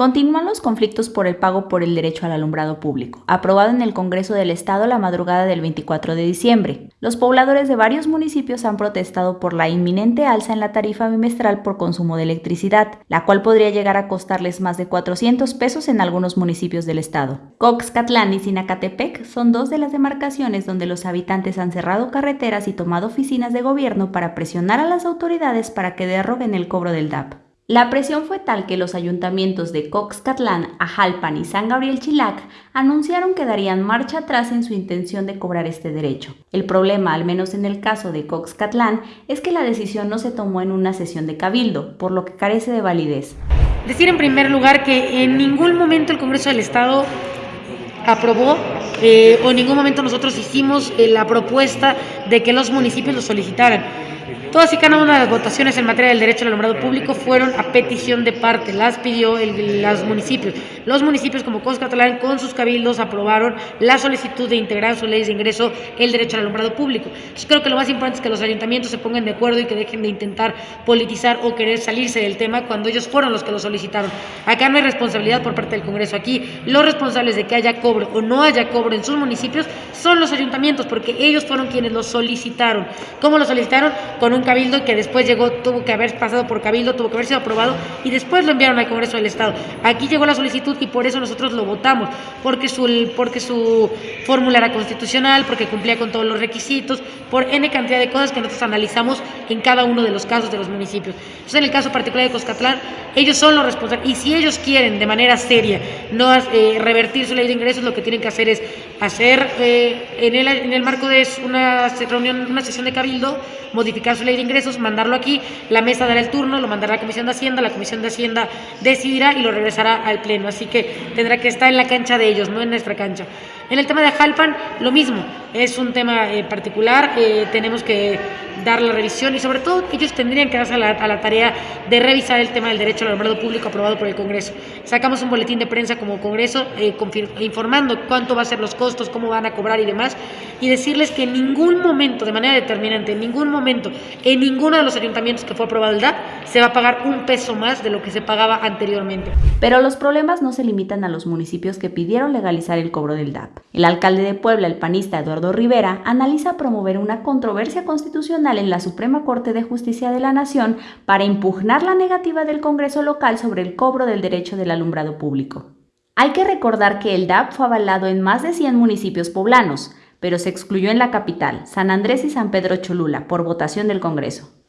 Continúan los conflictos por el pago por el derecho al alumbrado público, aprobado en el Congreso del Estado la madrugada del 24 de diciembre. Los pobladores de varios municipios han protestado por la inminente alza en la tarifa bimestral por consumo de electricidad, la cual podría llegar a costarles más de 400 pesos en algunos municipios del estado. Coxcatlán y Sinacatepec son dos de las demarcaciones donde los habitantes han cerrado carreteras y tomado oficinas de gobierno para presionar a las autoridades para que derroguen el cobro del DAP. La presión fue tal que los ayuntamientos de Coxcatlán, Ajalpan y San Gabriel Chilac anunciaron que darían marcha atrás en su intención de cobrar este derecho. El problema, al menos en el caso de Coxcatlán, es que la decisión no se tomó en una sesión de cabildo, por lo que carece de validez. Decir en primer lugar que en ningún momento el Congreso del Estado aprobó eh, o en ningún momento nosotros hicimos eh, la propuesta de que los municipios lo solicitaran. Todas y cada una de las votaciones en materia del derecho al alumbrado público fueron a petición de parte, las pidió el, los municipios. Los municipios como Coscatlán con sus cabildos aprobaron la solicitud de integrar sus leyes de ingreso el derecho al alumbrado público. Yo creo que lo más importante es que los ayuntamientos se pongan de acuerdo y que dejen de intentar politizar o querer salirse del tema cuando ellos fueron los que lo solicitaron. Acá no hay responsabilidad por parte del Congreso. Aquí los responsables de que haya cobro o no haya cobro en sus municipios son los ayuntamientos porque ellos fueron quienes lo solicitaron. ¿Cómo lo solicitaron? Con un cabildo que después llegó, tuvo que haber pasado por cabildo, tuvo que haber sido aprobado y después lo enviaron al Congreso del Estado. Aquí llegó la solicitud y por eso nosotros lo votamos, porque su, porque su fórmula era constitucional, porque cumplía con todos los requisitos, por N cantidad de cosas que nosotros analizamos en cada uno de los casos de los municipios. Entonces, en el caso particular de Coscatlán, ellos son los responsables y si ellos quieren de manera seria no eh, revertir su ley de ingresos, lo que tienen que hacer es hacer eh, en, el, en el marco de una reunión, una sesión de cabildo, modificar su ley de ingresos, mandarlo aquí, la mesa dará el turno, lo mandará a la Comisión de Hacienda, la Comisión de Hacienda decidirá y lo regresará al Pleno. Así que tendrá que estar en la cancha de ellos, no en nuestra cancha. En el tema de Jalpan, lo mismo, es un tema eh, particular, eh, tenemos que dar la revisión y sobre todo ellos tendrían que darse a la, tarea de revisar el tema del derecho al alumbrado público aprobado por el Congreso. Sacamos un boletín de prensa como Congreso eh, informando cuánto va a ser los costos, cómo van a cobrar y demás, y decirles que en ningún momento, de manera determinante, en ningún momento, en ninguno de los ayuntamientos que fue aprobado el DAP, se va a pagar un peso más de lo que se pagaba anteriormente. Pero los problemas no se limitan a los municipios que pidieron legalizar el cobro del DAP. El alcalde de Puebla, el panista Eduardo Rivera, analiza promover una controversia constitucional en la Suprema Corte de Justicia de la Nación para impugnar la negativa del Congreso local sobre el cobro del derecho del alumbrado público. Hay que recordar que el DAP fue avalado en más de 100 municipios poblanos, pero se excluyó en la capital, San Andrés y San Pedro Cholula, por votación del Congreso.